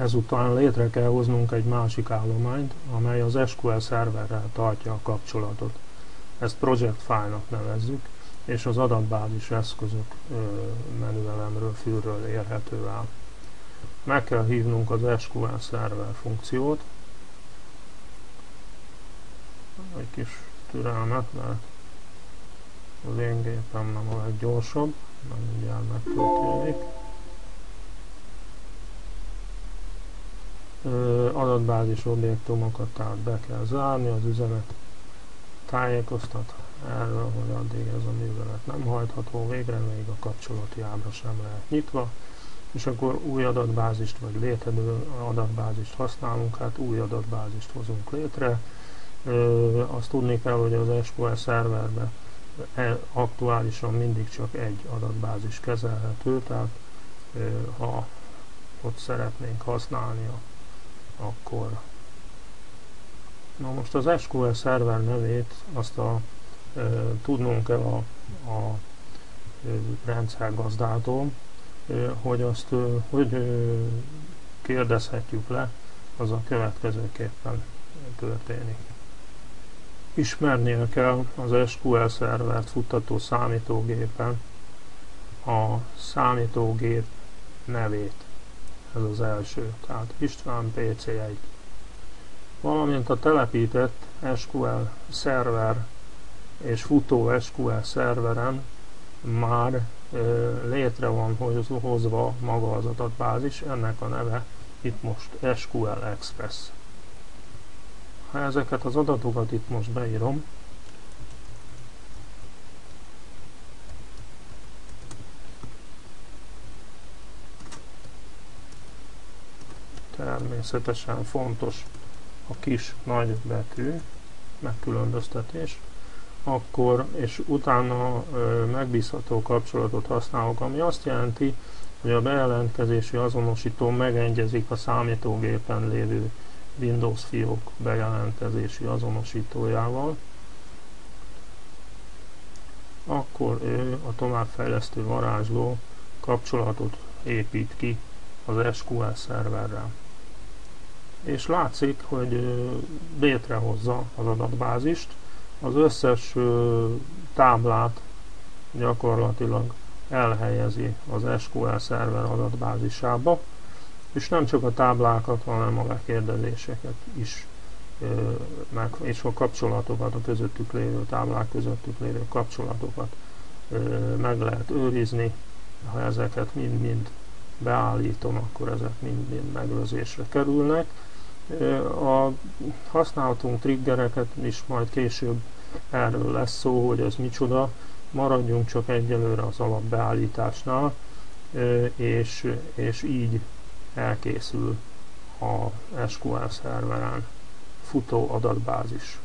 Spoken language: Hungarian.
Ezután létre kell hoznunk egy másik állományt, amely az SQL szerverrel tartja a kapcsolatot. Ezt project file-nak nevezzük, és az adatbázis eszközök menüelemről, fülről érhető el. Meg kell hívnunk az SQL szerver funkciót, egy kis türelmet, mert az én gépem nem a leggyorsabb, nem mindjárt megtörténik. Adatbázis objektumokat tehát be kell zárni, az üzenet tájékoztat erről, hogy addig ez a művelet nem hajtható végre, még a kapcsolati ábra sem lehet nyitva, és akkor új adatbázist vagy létező adatbázist használunk, hát új adatbázist hozunk létre. Ö, azt tudni kell, hogy az SQL szerverben e, aktuálisan mindig csak egy adatbázis kezelhető, tehát ha ott szeretnénk használni a akkor na most az SQL szerver nevét azt a e, tudnunk kell a, a e, rendszergazdától, e, hogy azt e, hogy e, kérdezhetjük le, az a következőképpen történik. Ismernie kell az SQL szervert futtató számítógépen a számítógép nevét ez az első, tehát István PC1. Valamint a telepített SQL szerver és futó SQL szerveren már e, létre van hozva maga az adatbázis, ennek a neve itt most SQL Express. Ha ezeket az adatokat itt most beírom, természetesen fontos a kis nagy betű, megkülönböztetés, akkor, és utána ö, megbízható kapcsolatot használok, ami azt jelenti, hogy a bejelentkezési azonosító megegyezik a számítógépen lévő Windows fiók bejelentkezési azonosítójával, akkor ő a továbbfejlesztő varázsló kapcsolatot épít ki az SQL szerverrel és látszik, hogy létrehozza az adatbázist, az összes táblát gyakorlatilag elhelyezi az SQL szerver adatbázisába, és nem csak a táblákat, hanem a lekérdezéseket is, meg, és a kapcsolatokat, a közöttük lévő táblák közöttük lévő kapcsolatokat meg lehet őrizni, ha ezeket mind-mind beállítom, akkor ezek mind-mind megőrzésre kerülnek a használhatunk triggereket is majd később erről lesz szó, hogy ez micsoda. Maradjunk csak egyelőre az alapbeállításnál, és, és így elkészül a SQL szerveren futó adatbázis.